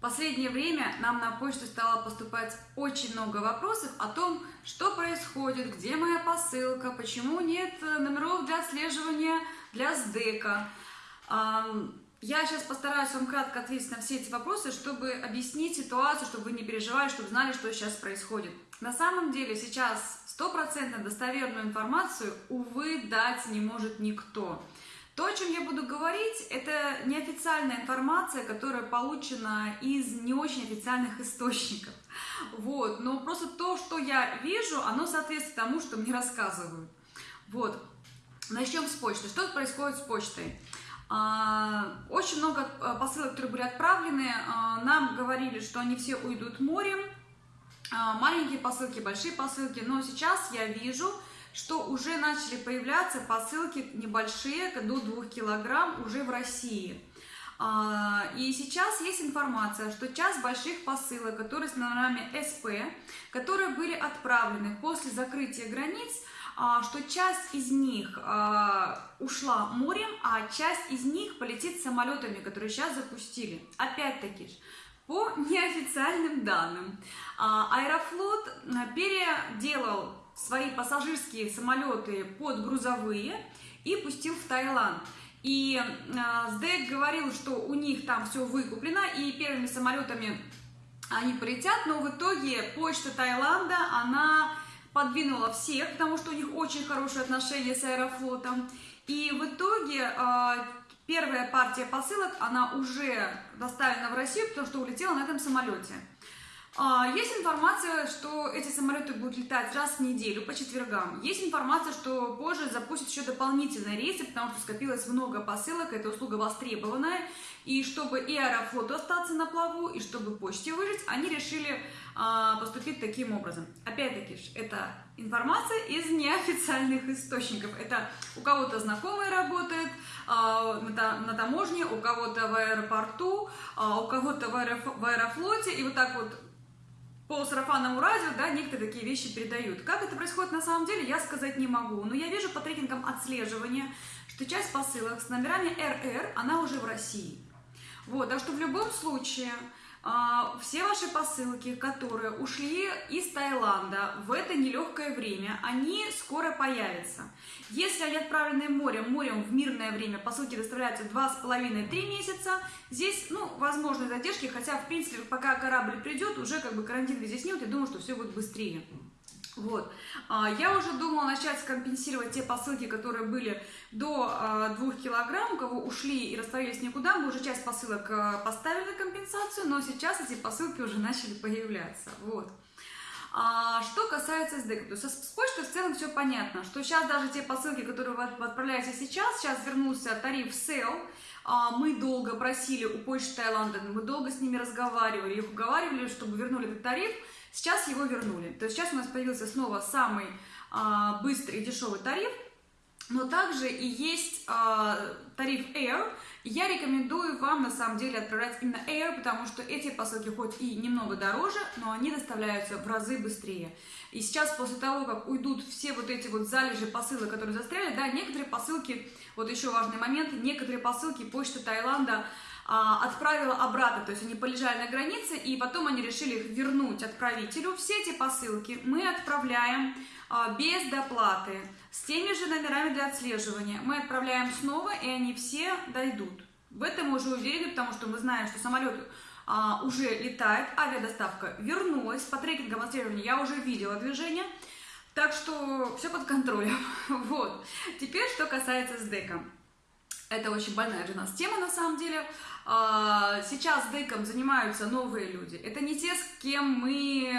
Последнее время нам на почту стало поступать очень много вопросов о том, что происходит, где моя посылка, почему нет э, номеров для отслеживания для СДЭКа. Я сейчас постараюсь вам кратко ответить на все эти вопросы, чтобы объяснить ситуацию, чтобы вы не переживали, чтобы знали, что сейчас происходит. На самом деле сейчас стопроцентно достоверную информацию, увы, дать не может никто. То, о чем я буду говорить, это неофициальная информация, которая получена из не очень официальных источников. Вот. Но просто то, что я вижу, оно соответствует тому, что мне рассказывают. Вот. Начнем с почты. Что происходит с почтой? А, очень много а, посылок, которые были отправлены, а, нам говорили, что они все уйдут морем. Маленькие посылки, большие посылки. Но сейчас я вижу, что уже начали появляться посылки небольшие, до 2 килограмм уже в России. А, и сейчас есть информация, что часть больших посылок, которые с номерами СП, которые были отправлены после закрытия границ, а, что часть из них а, ушла морем, а часть из них полетит самолетами, которые сейчас запустили. Опять-таки, по неофициальным данным, Аэрофлот переделал свои пассажирские самолеты под грузовые и пустил в Таиланд. И э, СДЭК говорил, что у них там все выкуплено, и первыми самолетами они полетят, но в итоге почта Таиланда, она подвинула всех, потому что у них очень хорошие отношения с Аэрофлотом. И в итоге э, первая партия посылок, она уже доставлена в Россию, потому что улетела на этом самолете. А, есть информация, что эти самолеты будут летать раз в неделю по четвергам. Есть информация, что позже запустят еще дополнительные рейсы, потому что скопилось много посылок, эта услуга востребованная. И чтобы и Аэрофлоту остаться на плаву, и чтобы почте выжить, они решили а, поступить таким образом. Опять-таки, это информация из неофициальных источников. Это у кого-то знакомые работают а, на, таможне, у кого-то в аэропорту, а, у кого-то в аэрофлоте. И вот так вот по сарафанному радио, да, некоторые такие вещи передают. Как это происходит на самом деле, я сказать не могу. Но я вижу по трекингам отслеживания, что часть посылок с номерами РР, она уже в России. Вот, так что в любом случае все ваши посылки, которые ушли из Таиланда в это нелегкое время, они скоро появятся. Если они отправлены морем, морем в мирное время, посылки доставляются 2,5-3 месяца, здесь, ну, возможны задержки, хотя, в принципе, пока корабль придет, уже как бы карантин везде снимут, я думаю, что все будет быстрее. Вот. А, я уже думала начать компенсировать те посылки, которые были до 2 а, килограмм, у кого ушли и растворились никуда. Мы уже часть посылок а, поставили компенсацию, но сейчас эти посылки уже начали появляться. Вот. что касается СДЭК, то с почтой в целом все понятно, что сейчас даже те посылки, которые вы отправляете сейчас, сейчас вернулся тариф SEL, мы долго просили у почты Таиланда, мы долго с ними разговаривали, их уговаривали, чтобы вернули этот тариф, Сейчас его вернули. То есть сейчас у нас появился снова самый а, быстрый и дешевый тариф, но также и есть а, тариф Air. Я рекомендую вам на самом деле отправлять именно Air, потому что эти посылки хоть и немного дороже, но они доставляются в разы быстрее. И сейчас после того, как уйдут все вот эти вот залежи посылок, которые застряли, да, некоторые посылки, вот еще важный момент, некоторые посылки почты Таиланда отправила обратно, то есть они полежали на границе, и потом они решили их вернуть отправителю. Все эти посылки мы отправляем а, без доплаты, с теми же номерами для отслеживания. Мы отправляем снова, и они все дойдут. В этом мы уже уверены, потому что мы знаем, что самолет а, уже летает, авиадоставка вернулась, по трекингам отслеживания я уже видела движение, так что все под контролем. Вот. Теперь, что касается СДЭКа. Это очень больная для нас тема, на самом деле. А, сейчас дейком занимаются новые люди. Это не те, с кем мы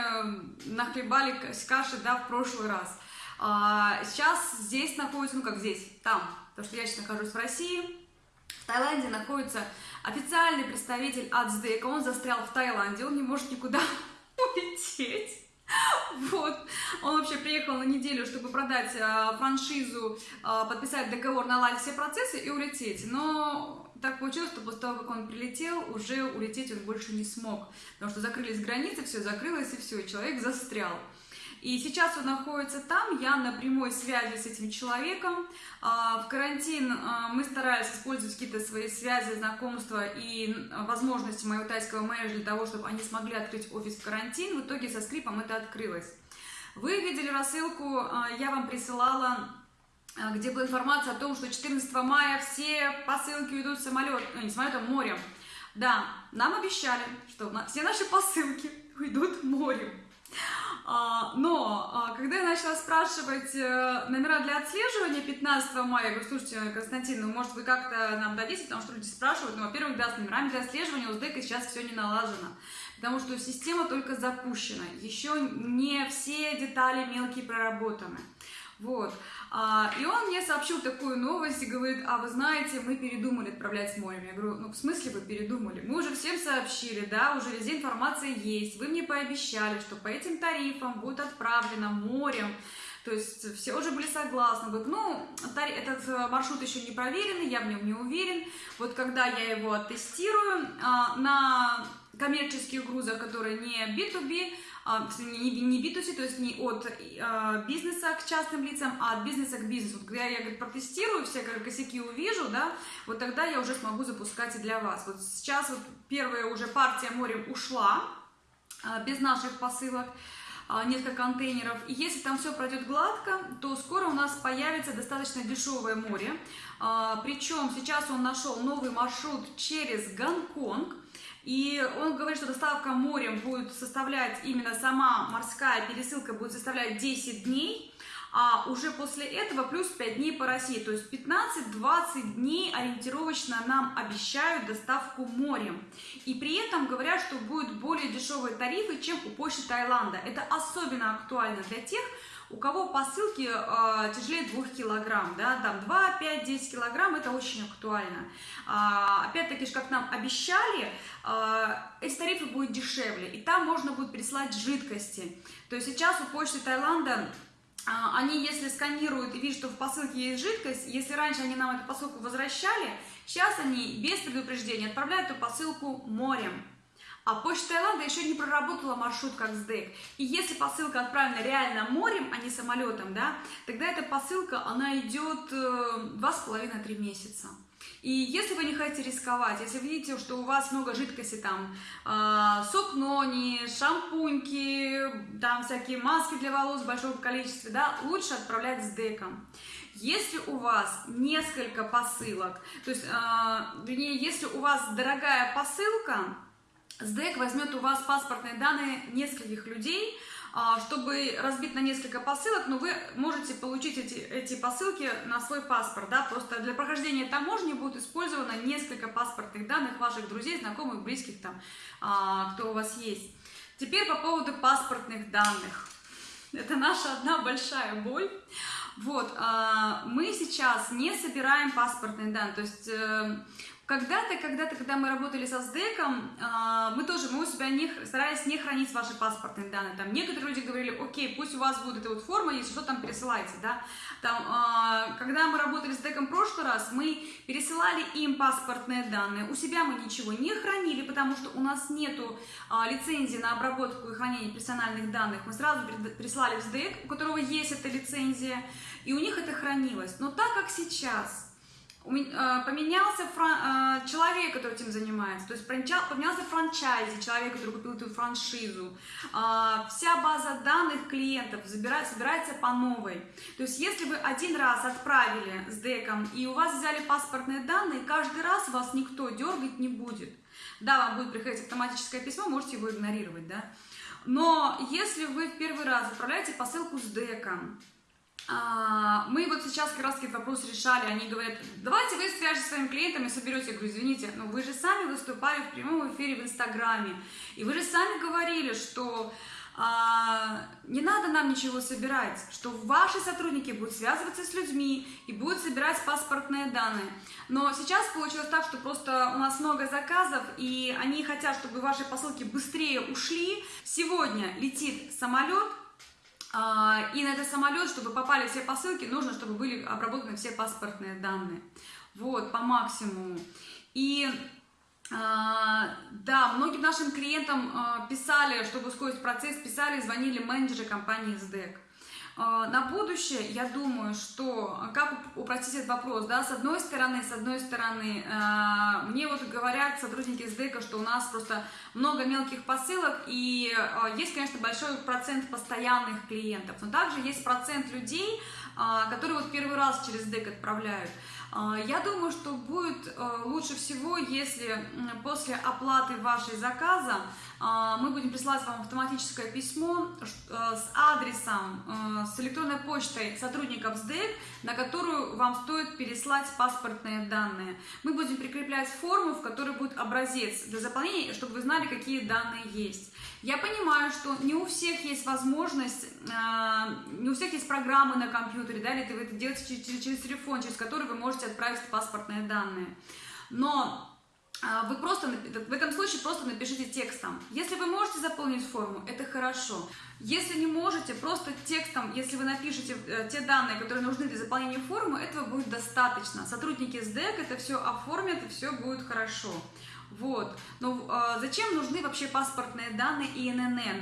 нахлебали каши да, в прошлый раз. А, сейчас здесь находится, ну как здесь, там, потому что я сейчас нахожусь в России, в Таиланде находится официальный представитель от СДЭКа, он застрял в Таиланде, он не может никуда улететь. Вот. Он вообще приехал на неделю, чтобы продать э, франшизу, э, подписать договор, наладить все процессы и улететь. Но так получилось, что после того, как он прилетел, уже улететь он больше не смог. Потому что закрылись границы, все закрылось и все, человек застрял. И сейчас он находится там, я на прямой связи с этим человеком. А, в карантин а, мы старались использовать какие-то свои связи, знакомства и возможности моего тайского менеджера для того, чтобы они смогли открыть офис в карантин. В итоге со скрипом это открылось. Вы видели рассылку, а, я вам присылала где была информация о том, что 14 мая все посылки уйдут самолет, ну, не самолетом, морем. Да, нам обещали, что все наши посылки уйдут морем. А, но а, когда я начала спрашивать э, номера для отслеживания 15 мая, я говорю, слушайте, Константин, ну может вы как-то нам дадите, потому что люди спрашивают, ну, во-первых, да, с номерами для отслеживания у СДЭКа сейчас все не налажено, потому что система только запущена, еще не все детали мелкие проработаны. Вот. А, и он мне сообщил такую новость и говорит, а вы знаете, мы передумали отправлять с морем. Я говорю, ну в смысле вы передумали? Мы уже всем сообщили, да, уже везде информация есть. Вы мне пообещали, что по этим тарифам будет отправлено морем. То есть все уже были согласны. Говорит, ну, этот э, маршрут еще не проверенный, я в нем не уверен. Вот когда я его оттестирую а, на коммерческих грузах, которые не B2B, а, не, не B2C, то есть не от а, бизнеса к частным лицам, а от бизнеса к бизнесу. Когда я говорит, протестирую, все как, косяки увижу, да, вот тогда я уже смогу запускать и для вас. Вот сейчас вот первая уже партия морем ушла, а, без наших посылок, несколько контейнеров. И если там все пройдет гладко, то скоро у нас появится достаточно дешевое море. Причем сейчас он нашел новый маршрут через Гонконг. И он говорит, что доставка морем будет составлять, именно сама морская пересылка будет составлять 10 дней, а уже после этого плюс 5 дней по России. То есть 15-20 дней ориентировочно нам обещают доставку морем. И при этом говорят, что будут более дешевые тарифы, чем у почты Таиланда. Это особенно актуально для тех, у кого посылки э, тяжелее 2 килограмм, да, там 2, 5, 10 килограмм, это очень актуально. А, Опять-таки, как нам обещали, э, эти тарифы будут дешевле, и там можно будет прислать жидкости. То есть сейчас у почты Таиланда они, если сканируют и видят, что в посылке есть жидкость, если раньше они нам эту посылку возвращали, сейчас они без предупреждения отправляют эту посылку морем. А почта Таиланда еще не проработала маршрут как СДЭК. И если посылка отправлена реально морем, а не самолетом, да, тогда эта посылка, она идет э, два с половиной три месяца. И если вы не хотите рисковать, если видите, что у вас много жидкости, там, э, сок нони, шампуньки, там всякие маски для волос в большом количестве, да, лучше отправлять с деком. Если у вас несколько посылок, то есть, э, вернее, если у вас дорогая посылка, СДЭК возьмет у вас паспортные данные нескольких людей, чтобы разбить на несколько посылок, но вы можете получить эти, эти посылки на свой паспорт, да, просто для прохождения таможни будет использовано несколько паспортных данных ваших друзей, знакомых, близких там, а, кто у вас есть. Теперь по поводу паспортных данных. Это наша одна большая боль. Вот, а, мы сейчас не собираем паспортные данные, то есть э, когда-то, когда-то, когда мы работали со СДЭКом, а, мы тоже, мы у себя не, старались не хранить ваши паспортные данные. Там некоторые люди говорили, окей, пусть у вас будет эта вот форма, если что, там пересылайте, да. Там, а, когда мы работали с СДЭКом в прошлый раз, мы пересылали им паспортные данные. У себя мы ничего не хранили, потому что у нас нету а, лицензии на обработку и хранение персональных данных. Мы сразу прислали в СДЭК, у которого есть эта лицензия, и у них это хранилось. Но так как сейчас поменялся фран... Э, человек, который этим занимается, то есть поменялся франчайзи, человек, который купил эту франшизу, а, вся база данных клиентов собирается по новой. То есть если вы один раз отправили с деком и у вас взяли паспортные данные, каждый раз вас никто дергать не будет. Да, вам будет приходить автоматическое письмо, можете его игнорировать, да. Но если вы в первый раз отправляете посылку с деком, мы вот сейчас как раз этот вопрос решали, они говорят, давайте вы свяжетесь с своим клиентом и соберете. Я говорю, извините, но вы же сами выступали в прямом эфире в Инстаграме, и вы же сами говорили, что а, не надо нам ничего собирать, что ваши сотрудники будут связываться с людьми и будут собирать паспортные данные. Но сейчас получилось так, что просто у нас много заказов, и они хотят, чтобы ваши посылки быстрее ушли. Сегодня летит самолет, а, и на этот самолет, чтобы попали все посылки, нужно, чтобы были обработаны все паспортные данные. Вот, по максимуму. И а, Да, многим нашим клиентам э, писали, чтобы ускорить процесс, писали, звонили менеджеры компании SDEC. Э, на будущее, я думаю, что как упростить этот вопрос, да, с одной стороны, с одной стороны, э, мне вот говорят сотрудники СДЭКа, что у нас просто много мелких посылок, и есть, конечно, большой процент постоянных клиентов, но также есть процент людей, которые вот первый раз через СДЭК отправляют. Я думаю, что будет лучше всего, если после оплаты вашей заказа а, мы будем присылать вам автоматическое письмо э, с адресом, э, с электронной почтой сотрудников СДЭК, на которую вам стоит переслать паспортные данные. Мы будем прикреплять форму, в которой будет образец для заполнения, чтобы вы знали, какие данные есть. Я понимаю, что не у всех есть возможность, э, не у всех есть программы на компьютере, да, или вы это делаете через, через телефон, через который вы можете отправить паспортные данные. Но а, вы просто, в этом случае просто напишите текстом. Если можете заполнить форму, это хорошо. Если не можете, просто текстом, если вы напишете э, те данные, которые нужны для заполнения формы, этого будет достаточно. Сотрудники СДЭК это все оформят, и все будет хорошо. Вот. Но э, зачем нужны вообще паспортные данные и ИНН? Э,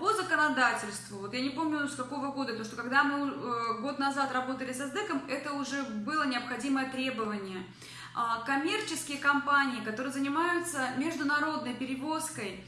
по законодательству, вот я не помню с какого года, потому что когда мы э, год назад работали с СДЭКом, это уже было необходимое требование. А, коммерческие компании, которые занимаются международной перевозкой,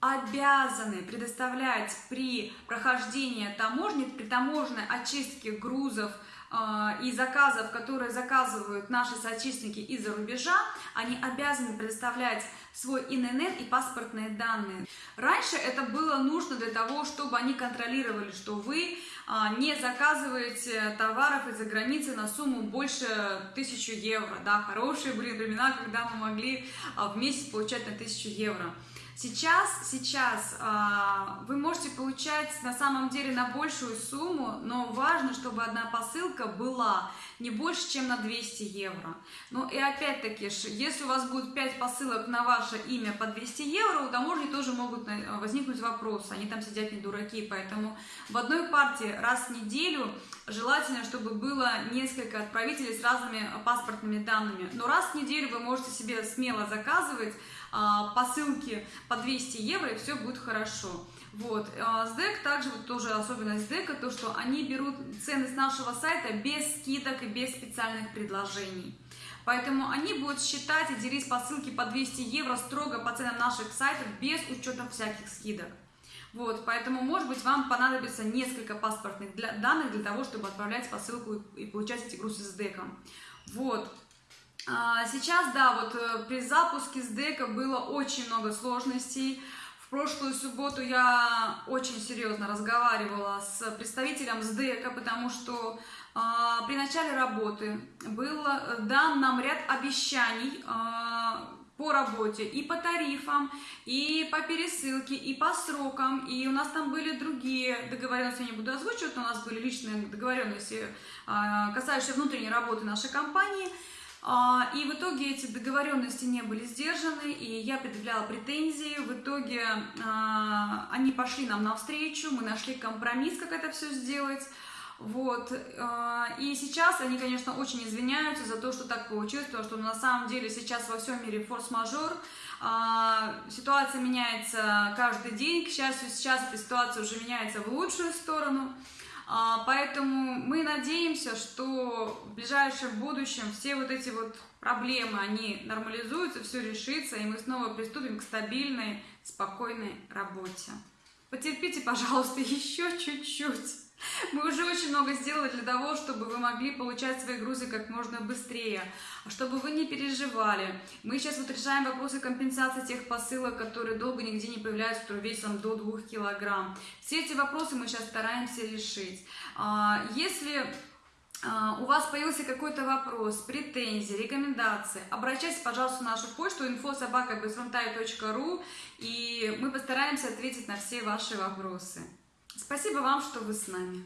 обязаны предоставлять при прохождении таможни, при таможенной очистке грузов э, и заказов, которые заказывают наши соотечественники из-за рубежа, они обязаны предоставлять свой ИНН и паспортные данные. Раньше это было нужно для того, чтобы они контролировали, что вы а, не заказываете товаров из-за границы на сумму больше 1000 евро. Да, хорошие были времена, когда мы могли а, в месяц получать на 1000 евро. Сейчас, сейчас э, вы можете получать на самом деле на большую сумму, но важно, чтобы одна посылка была не больше, чем на 200 евро. Ну и опять-таки, если у вас будет 5 посылок на ваше имя по 200 евро, у таможни тоже могут возникнуть вопросы. Они там сидят не дураки, поэтому в одной партии раз в неделю желательно, чтобы было несколько отправителей с разными паспортными данными. Но раз в неделю вы можете себе смело заказывать посылки по 200 евро, и все будет хорошо. Вот. А, СДЭК также, вот тоже особенность СДЭКа, то, что они берут цены с нашего сайта без скидок и без специальных предложений. Поэтому они будут считать и делить посылки по 200 евро строго по ценам наших сайтов, без учета всяких скидок. Вот, поэтому, может быть, вам понадобится несколько паспортных для, данных для того, чтобы отправлять посылку и, и получать эти грузы с деком. Вот. А, сейчас, да, вот э, при запуске СДЭКа было очень много сложностей. В прошлую субботу я очень серьезно разговаривала с представителем СДЭКа, потому что э, при начале работы был э, дан нам ряд обещаний э, по работе, и по тарифам, и по пересылке, и по срокам, и у нас там были другие договоренности, я не буду озвучивать, но у нас были личные договоренности, э, касающиеся внутренней работы нашей компании – и в итоге эти договоренности не были сдержаны, и я предъявляла претензии. В итоге а, они пошли нам навстречу, мы нашли компромисс, как это все сделать. Вот. А, и сейчас они, конечно, очень извиняются за то, что так получилось, потому что на самом деле сейчас во всем мире форс-мажор. Ситуация меняется каждый день. К счастью, сейчас эта ситуация уже меняется в лучшую сторону. А, поэтому мы надеемся, что в ближайшем будущем все вот эти вот проблемы, они нормализуются, все решится, и мы снова приступим к стабильной, спокойной работе. Потерпите, пожалуйста, еще чуть-чуть. Мы уже очень много сделали для того, чтобы вы могли получать свои грузы как можно быстрее, чтобы вы не переживали. Мы сейчас вот решаем вопросы компенсации тех посылок, которые долго нигде не появляются, которые весом до 2 килограмм. Все эти вопросы мы сейчас стараемся решить. А, если а, у вас появился какой-то вопрос, претензии, рекомендации, обращайтесь, пожалуйста, на нашу почту info.sobaka.bezfrontai.ru и мы постараемся ответить на все ваши вопросы. Спасибо вам, что вы с нами.